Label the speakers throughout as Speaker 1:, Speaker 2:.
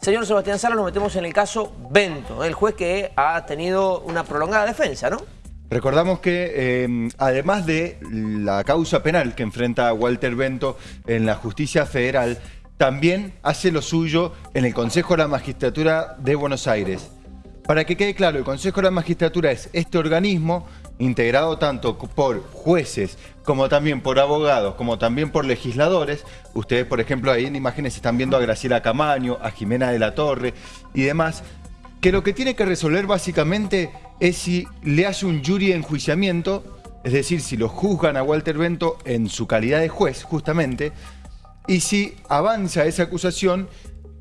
Speaker 1: Señor Sebastián Sala, nos metemos en el caso Bento, el juez que ha tenido una prolongada defensa, ¿no?
Speaker 2: Recordamos que eh, además de la causa penal que enfrenta Walter Bento en la justicia federal, también hace lo suyo en el Consejo de la Magistratura de Buenos Aires. Para que quede claro, el Consejo de la Magistratura es este organismo integrado tanto por jueces como también por abogados, como también por legisladores. Ustedes, por ejemplo, ahí en imágenes están viendo a Graciela Camaño, a Jimena de la Torre y demás, que lo que tiene que resolver básicamente es si le hace un jury enjuiciamiento, es decir, si lo juzgan a Walter Bento en su calidad de juez, justamente, y si avanza esa acusación,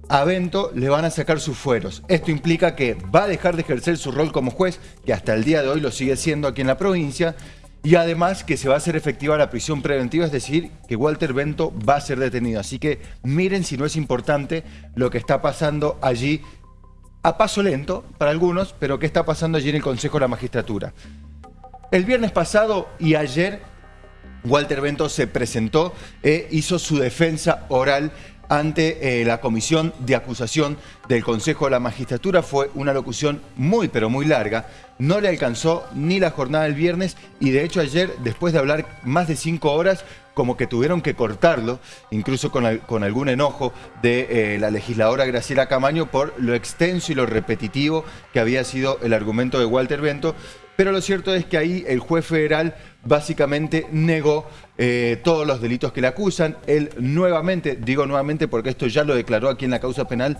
Speaker 2: a Bento le van a sacar sus fueros. Esto implica que va a dejar de ejercer su rol como juez, que hasta el día de hoy lo sigue siendo aquí en la provincia, y además que se va a hacer efectiva la prisión preventiva, es decir, que Walter Bento va a ser detenido. Así que miren si no es importante lo que está pasando allí, a paso lento para algunos, pero qué está pasando allí en el Consejo de la Magistratura. El viernes pasado y ayer, Walter Bento se presentó e hizo su defensa oral ante eh, la comisión de acusación del Consejo de la Magistratura. Fue una locución muy pero muy larga. No le alcanzó ni la jornada del viernes y de hecho ayer, después de hablar más de cinco horas, como que tuvieron que cortarlo, incluso con, algún enojo de eh, la legisladora Graciela Camaño por lo extenso y lo repetitivo que había sido el argumento de Walter Bento. Pero lo cierto es que ahí el juez federal básicamente negó eh, todos los delitos que le acusan. Él nuevamente, digo nuevamente porque esto ya lo declaró aquí en la causa penal,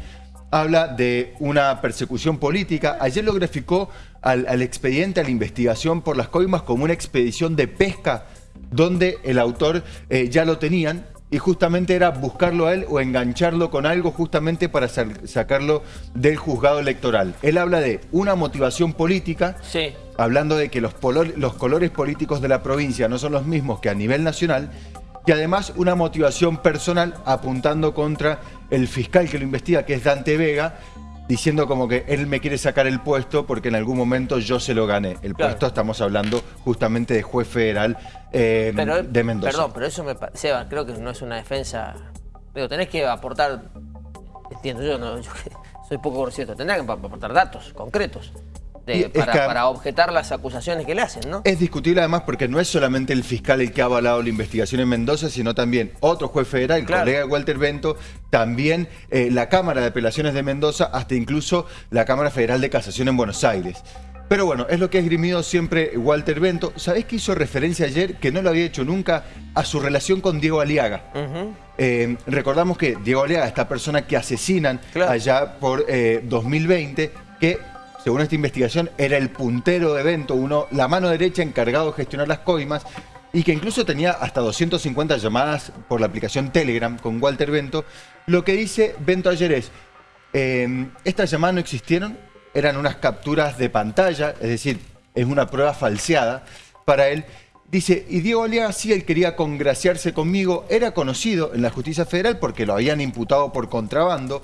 Speaker 2: habla de una persecución política. Ayer lo graficó al, expediente, a la investigación por las coimas como una expedición de pesca donde el autor eh, ya lo tenían y justamente era buscarlo a él o engancharlo con algo justamente para sacarlo del juzgado electoral. Él habla de una motivación política, hablando de que los, los colores políticos de la provincia no son los mismos que a nivel nacional, y además una motivación personal apuntando contra el fiscal que lo investiga, que es Dante Vega, diciendo como que él me quiere sacar el puesto porque en algún momento yo se lo gané. El puesto estamos hablando justamente de juez federal eh, de Mendoza.
Speaker 1: Perdón, pero eso me Seba, creo que no es una defensa. Pero tenés que aportar, entiendo yo, no, yo soy poco conocido, tendrás que aportar datos concretos para, objetar las acusaciones que le hacen, ¿no?
Speaker 2: Es discutible además porque no es solamente el fiscal el que ha avalado la investigación en Mendoza, sino también otro juez federal, el colega Walter Bento, también eh, la Cámara de Apelaciones de Mendoza, hasta incluso la Cámara Federal de Casación en Buenos Aires. Pero bueno, es lo que ha esgrimido siempre Walter Bento. ¿Sabés que hizo referencia ayer, que no lo había hecho nunca, a su relación con Diego Aliaga? Eh, recordamos que Diego Aliaga, esta persona que asesinan allá por 2020, eh, que según esta investigación, era el puntero de evento, uno, la mano derecha encargado de gestionar las coimas, y que incluso tenía hasta 250 llamadas por la aplicación Telegram con Walter Bento. Lo que dice Bento ayer es, em, estas llamadas no existieron, eran unas capturas de pantalla, es decir, es una prueba falseada para él. Dice, y Diego Aliaga sí, él quería congraciarse conmigo, era conocido en la justicia federal porque lo habían imputado por contrabando,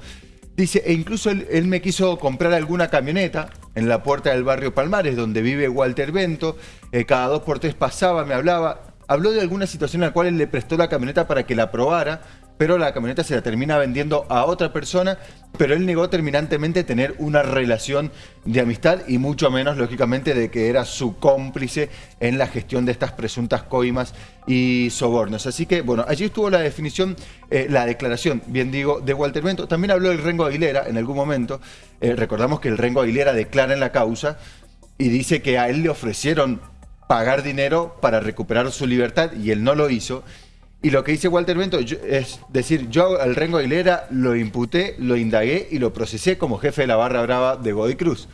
Speaker 2: Dice, e incluso él, me quiso comprar alguna camioneta en la puerta del barrio Palmares, donde vive Walter Bento. Eh, cada dos por tres pasaba, me hablaba. Habló de alguna situación en la cual él le prestó la camioneta para que la probara pero la camioneta se la termina vendiendo a otra persona, pero él negó terminantemente tener una relación de amistad y mucho menos, lógicamente, de que era su cómplice en la gestión de estas presuntas coimas y sobornos. Así que, bueno, allí estuvo la definición, eh, la declaración, bien digo, de Walter Bento. También habló del Rengo Aguilera en algún momento. Eh, recordamos que el Rengo Aguilera declara en la causa y dice que a él le ofrecieron pagar dinero para recuperar su libertad y él no lo hizo y lo que dice Walter Bento es decir, yo al Rengo Aguilera lo imputé, lo indagué y lo procesé como jefe de la barra brava de Godoy Cruz.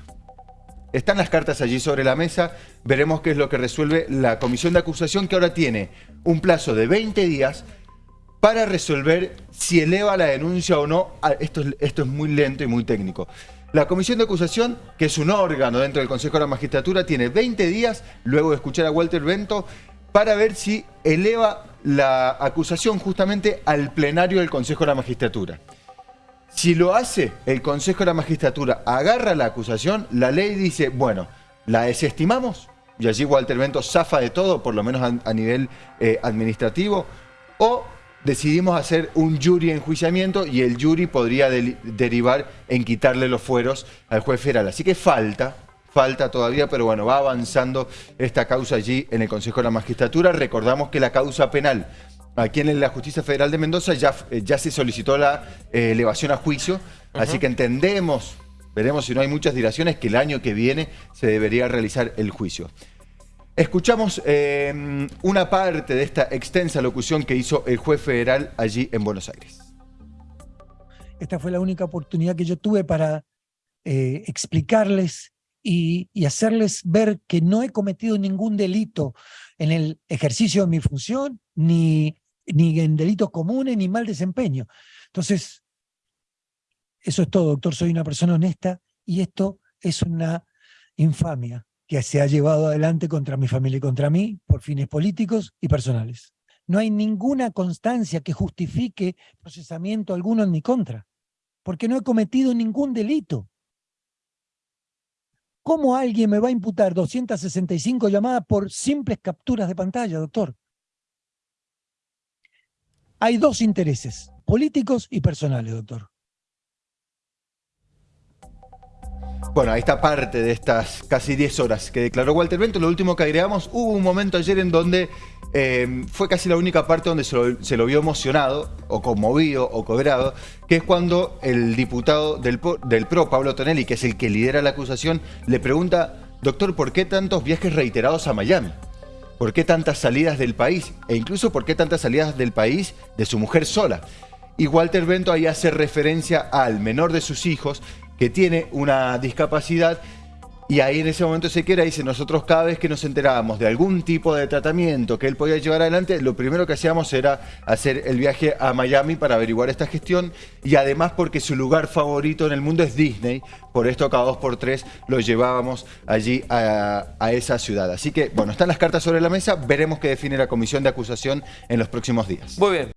Speaker 2: Están las cartas allí sobre la mesa, veremos qué es lo que resuelve la comisión de acusación que ahora tiene un plazo de 20 días para resolver si eleva la denuncia o no. Esto, esto es muy lento y muy técnico. La comisión de acusación, que es un órgano dentro del Consejo de la Magistratura, tiene 20 días, luego de escuchar a Walter Bento, para ver si eleva la acusación justamente al plenario del Consejo de la Magistratura. Si lo hace el Consejo de la Magistratura, agarra la acusación, la ley dice, bueno, la desestimamos, y allí Walter Bento zafa de todo, por lo menos a, nivel eh, administrativo, o decidimos hacer un jury enjuiciamiento y el jury podría derivar en quitarle los fueros al juez federal. Así que falta, falta todavía, pero bueno, va avanzando esta causa allí en el Consejo de la Magistratura. Recordamos que la causa penal aquí en la Justicia Federal de Mendoza ya, eh, ya se solicitó la eh, elevación a juicio, así que entendemos, veremos si no hay muchas dilaciones, que el año que viene se debería realizar el juicio. Escuchamos eh, una parte de esta extensa locución que hizo el juez federal allí en Buenos Aires.
Speaker 3: Esta fue la única oportunidad que yo tuve para explicarles y, hacerles ver que no he cometido ningún delito en el ejercicio de mi función, ni ni en delitos comunes, ni mal desempeño. Entonces, eso es todo, doctor. Soy una persona honesta y esto es una infamia que se ha llevado adelante contra mi familia y contra mí por fines políticos y personales. No hay ninguna constancia que justifique procesamiento alguno en mi contra, porque no he cometido ningún delito. ¿Cómo alguien me va a imputar 265 llamadas por simples capturas de pantalla, doctor? Hay dos intereses, políticos y personales, doctor.
Speaker 2: Bueno, ahí está parte de estas casi 10 horas que declaró Walter Bento. Lo último que agregamos, hubo un momento ayer en donde eh, fue casi la única parte donde se lo, vio emocionado, o conmovido, o cobrado, que es cuando el diputado del, del PRO, Pablo Tonelli, que es el que lidera la acusación, le pregunta, doctor, ¿por qué tantos viajes reiterados a Miami? ¿Por qué tantas salidas del país? E incluso por qué tantas salidas del país de su mujer sola. Y Walter Bento ahí hace referencia al menor de sus hijos que tiene una discapacidad y ahí en ese momento se queda, dice, nosotros cada vez que nos enterábamos de algún tipo de tratamiento que él podía llevar adelante, lo primero que hacíamos era hacer el viaje a Miami para averiguar esta gestión y además porque su lugar favorito en el mundo es Disney, por esto cada dos por tres lo llevábamos allí a, a esa ciudad. Así que, bueno, están las cartas sobre la mesa, veremos qué define la comisión de acusación en los próximos días.
Speaker 1: Muy bien.